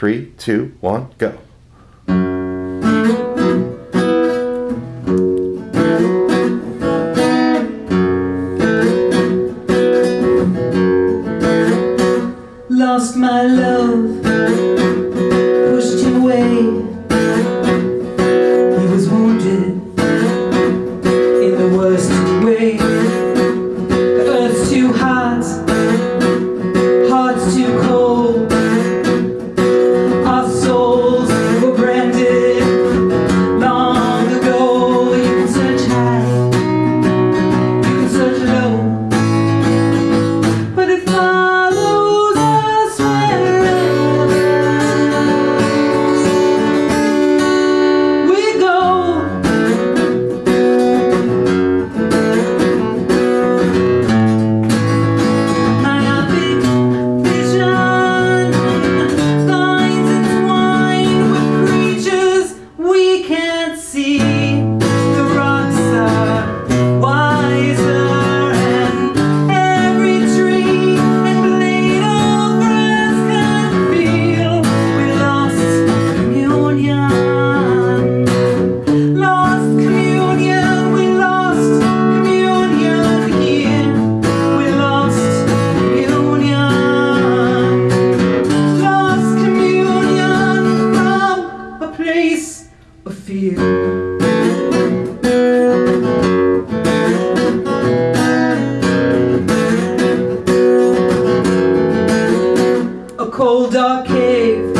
Three, two, one, go. Lost my love. cold dark cave.